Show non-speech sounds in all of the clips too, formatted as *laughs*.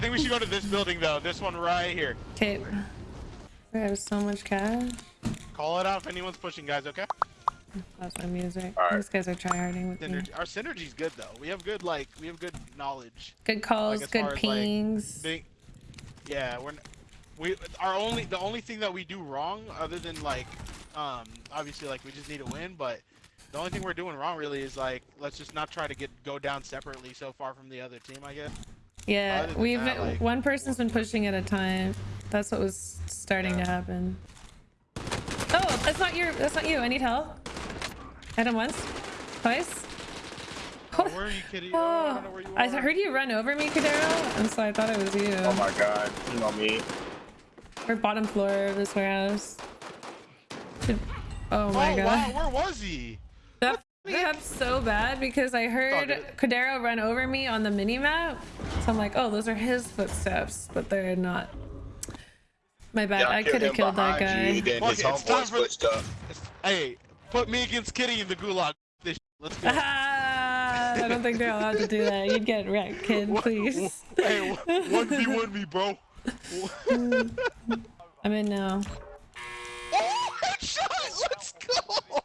was intense. I think we should go to this building though. This one right here. Okay. I have so much cash. Call it out if anyone's pushing, guys. Okay. That's my music. Alright. These guys are tryharding with me. Our synergy's good though. We have good like we have good knowledge. Good calls, Like, good far as, like, pings. Big. Yeah, we're. We our only the only thing that we do wrong other than like, um, obviously like we just need to win, but the only thing we're doing wrong really is like let's just not try to get go down separately so far from the other team. I guess. Yeah, we've that, like- one person's been pushing at a time. That's what was starting to happen. Oh, that's not your. That's not you. I need help. Hit him once, twice. Oh, where are you, kitty? Oh, I don't know where you oh, are. I heard you run over me, Kadero, and so I thought it was you. Oh my god, you know me. Or bottom floor of this warehouse. Oh, oh my oh, god. wow, where was he? That f***ed me up so bad because I heard good. Kadero run over me on the mini map. So I'm like, oh, those are his footsteps, but they're not. My bad. Y'all I could have killed that guy. You, then his it's time for- switched. Hey, put me against Kitty in the gulag. This sh- Let's go. Ah, *laughs* I don't think they're allowed to do that. You'd get wrecked, kid. *laughs* Please. Hey, one v one me, bro. *laughs* I'm in now. Oh, headshot! Let's go!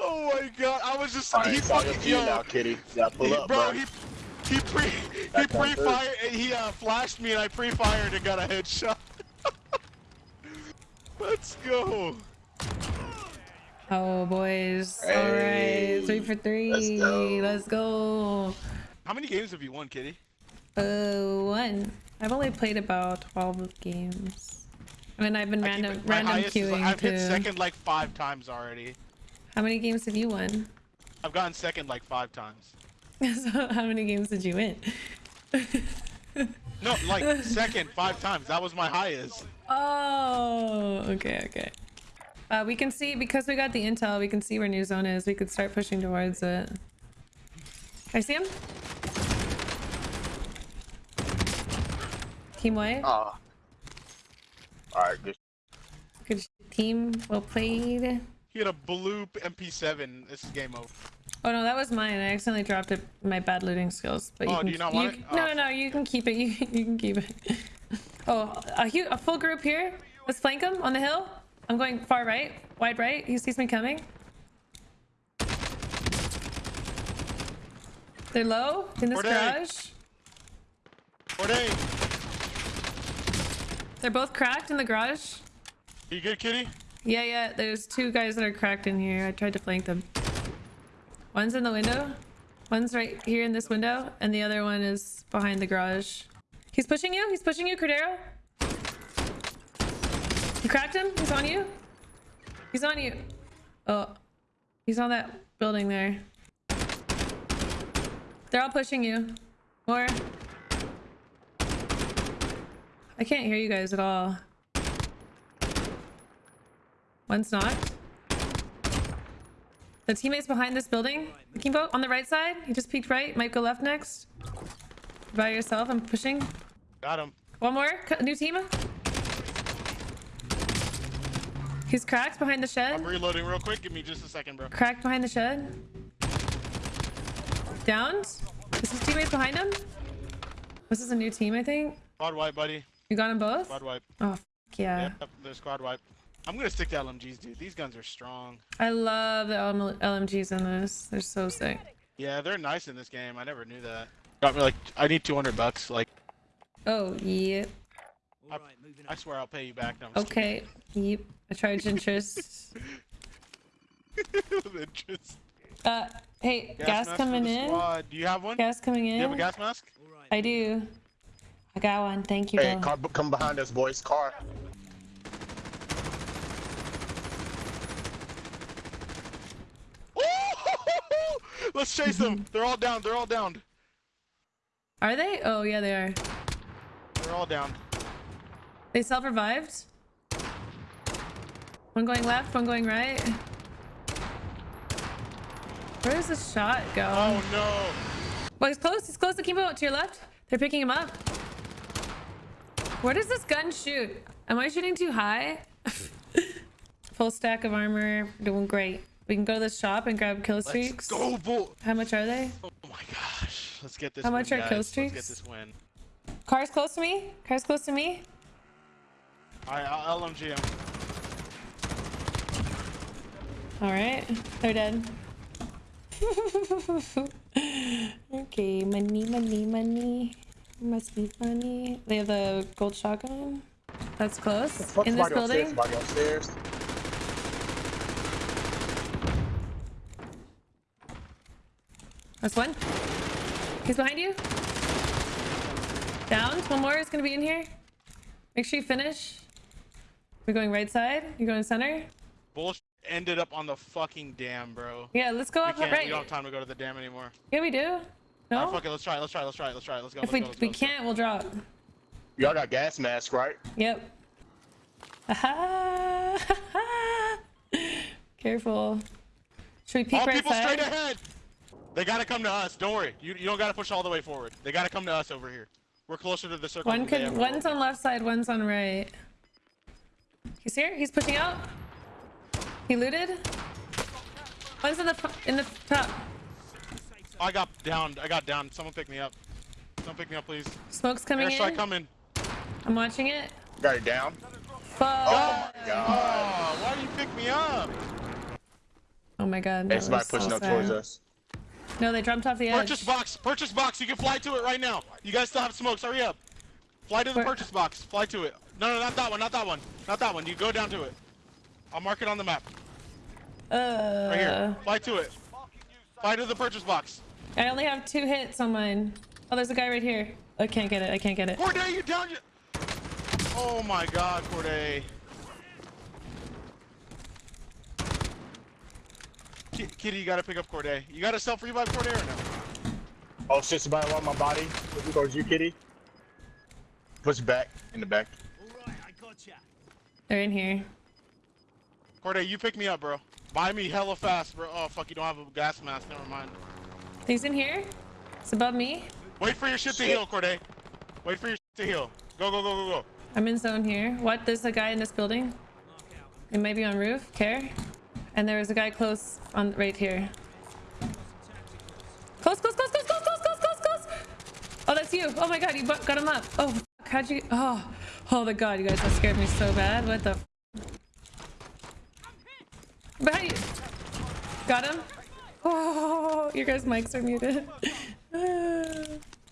Oh my god, I was just Alright, he it's fucking team yo, now, kitty. You gotta pull he- up, bro, bro. he he pre he pre fired he uh flashed me and I pre fired and got a headshot. *laughs* Let's go. Oh, boys. All Hey, right. Three for three. let's go. Let's go. How many games have you won, Kitty? Uh, one. I've only played about 12 games. I mean, I've been I random, it- random highest is, queuing like, I've too. hit second like five times already. How many games have you won? I've gotten second like five times. *laughs* so how many games did you win? No, like second five times. That was my highest. oh, okay, okay. Uh, we can see, because we got the intel, we can see where new zone is. We could start pushing towards it. I see him. Team white. Ah. Alright, good. Good team. Well played. He had a bloop MP7. This is game over. Oh no, that was mine. I accidentally dropped it. My bad looting skills. But you Oh, can, do you not want it? Oh. No, Oh, no, no. You can keep it. *laughs* You, you can keep it. *laughs* Oh, a, a full group here. Let's flank him on the hill. I'm going far right, wide right. He sees me coming. They're low in this they? garage. Forte, They're both cracked in the garage. you good, Kitty? Yeah, yeah. There's two guys that are cracked in here. I tried to flank them. One's in the window. One's right here in this window, and the other one is behind the garage. He's pushing you. He's pushing you, Cordero. You cracked him. He's on you. He's on you. Oh, he's on that building there. They're all pushing you. More. I can't hear you guys at all. One's not. The teammates behind this building. Kimbo on the right side. He just peeked right. Might go left next. By yourself. I'm pushing. Got him. One more. New team. He's cracked behind the I'm shed. reloading real quick. Give me just a second, bro. Cracked behind the shed. Downed. Is his teammates behind him? This is a new team, I think. Squad wipe, buddy. You got them both? Squad wipe. Oh, yeah. Yep, the squad wipe. I'm gonna stick to LMGs, dude. These guns are strong. I love the LMGs in this. They're so sick. Yeah, they're nice in this game. I never knew that. Got me like, I need 200 bucks. Like, Oh, yep. I swear I'll pay you back. No, I'm just Okay. Yep. I charge interest. *laughs* interest. Uh, hey, gas, mask for coming in. squad. Do you have one? Gas coming in. Do you have a gas mask? I do. I got one. Thank you, Hey, bro. car, come behind us, boys. Car. Let's chase them. *laughs* They're all down. They're all down. Are they? Oh, yeah, they are. They're all down. They self-revived. One going left, one going right. Where does this shot go? Oh no. Well, he's close. He's close to Kimbo to your left. They're picking him up. Where does this gun shoot? Am I shooting too high? *laughs* Full stack of armor. Doing great. We can go to the shop and grab kill Let's streaks. go, bull. How much are they? Oh my gosh. Let's get this. How much are guys. kill Let's streaks? get this win. Car's close to me. Car's close to me. All right, I'll LMG him. All right, they're dead. *laughs* okay, money, money, money. Must be funny. They have the gold shotgun. That's close. In this building. Upstairs. That's one. He's behind you. Down. One more is gonna be in here. Make sure you finish. We're going right side. You're going center. Bullshit ended up on the fucking dam, bro. Yeah, let's go We up can't. right. We don't have time to go to the dam anymore. Yeah, we do. No. right, fuck it. Let's try. it, Let's try. it, Let's try. it, Let's try. it, Let's try. it, Let's go. if let's we go, let's we go, can't, we'll drop. Y'all got gas masks, right? Yep. Aha. *laughs* Careful. Should we Go. peek All right people straight ahead. They gotta come to us. Don't worry. You, you don't gotta push all the way forward. They gotta come to us over here. We're closer to the circle. One could. One's on left side. One's on right. He's here. He's pushing out. He looted. One's in the in the top. I got downed. I got down. Someone pick me up. Someone pick me up, please. Smoke's coming Airstrike in. coming. I'm watching it. Got it down. Fuck. Oh my god. Oh, why do you pick me up? Oh my god. Hey, that somebody pushing so up towards us. No, they jumped off the edge. Purchase box. Purchase box. You can fly to it right now. You guys still have smokes. Hurry up. Fly to the Where- purchase box. Fly to it. No, no, not that one. Not that one. Not that one. You go down to it. I'll mark it on the map. Uh, Right here. Fly to it. Fly to the purchase box. I only have two hits on mine. Oh, there's a guy right here. I can't get it. I can't get it. Corday, you down? You... Oh my God, Corday. Kitty, you gotta pick up Corday. You gotta self revive Corday or no? Oh shit, somebody on my body. Looking towards you, kitty. Push back. In the back. Alright, I got ya. They're in here. Corday, you pick me up, bro. Buy me hella fast, bro. Oh fuck, you don't have a gas mask. Never mind. He's in here. It's above me. Wait for your shit to heal, Corday. Wait for your shit to heal. Go, go, go, go, go. I'm in zone here. What? There's a guy in this building. It might be on roof. Care. And there was a guy close on right here. Close, close, close, close, close, close, close, close, close. Oh, that's you. Oh my god, you got him up. Oh, fuck, how'd you? Oh, oh the god, you guys that scared me so bad. What the? f- Behind you. Got him. Oh, your guys' mics are muted.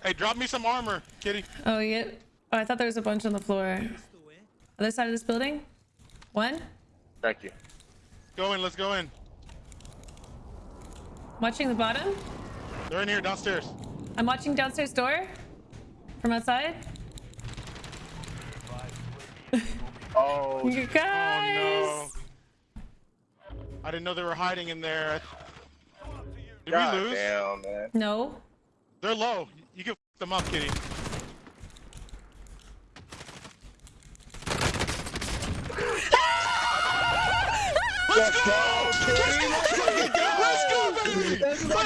Hey, drop me some armor, Kitty. Oh, yeah. Oh, I thought there was a bunch on the floor. Other side of this building? One? Thank you. Go in. Let's go in. Watching the bottom? They're in here downstairs. I'm watching downstairs door from outside. Oh, *laughs* You guys! Oh no. I didn't know they were hiding in there. Did god we lose? damn, man. no. They're low. You can f them up, Kitty. Let's go, kitty. Let's fucking go. Let's go, baby! Let's go,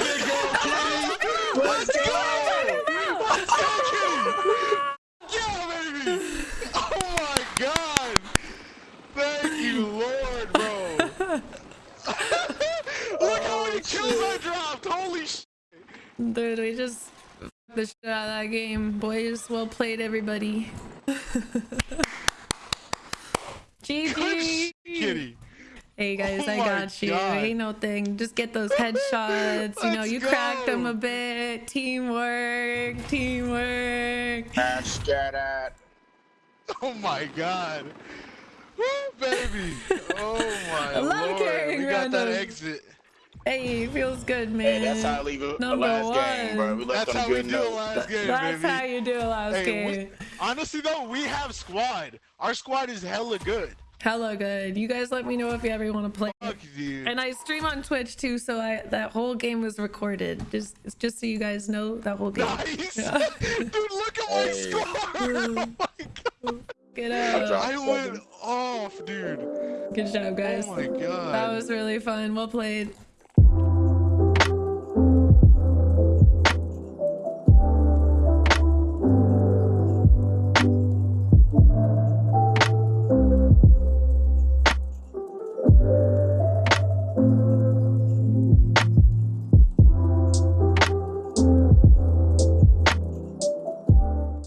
kitty. Let's go. Let's go, Kitty! Yeah, baby! Oh my god! Thank you, Lord, bro! *laughs* Look how many kills I dropped! Holy sh! Dude, we just f- the shit out of that game. Boys, well played, everybody. *laughs* GG! Kitty. Hey guys, Oh I got you. God. Ain't no thing. Just get those headshots. you know, Let's you cracked them a bit. Teamwork, teamwork. Ash, get at. Oh my god. Woo, baby. Oh my I *laughs* love lord. carrying We got that exit. Hey, feels good, man. Hey, that's how I leave a, a Number last game, bro. one. We left That's on how a we good do it note. last game, That's baby. how you do it last Hey, game. we, honestly though, we have squad. Our squad is hella good. Hella good. You guys let me know if you ever want to play. Fuck, dude. And I stream on Twitch too, so I that whole game was recorded. Just just so you guys know that whole game. Nice! Yeah. *laughs* Dude, look at my Hey. score! *laughs* Oh my god! Get I'll up. I went off, dude. Good job, oh guys. Oh my god. That was really fun. Well played.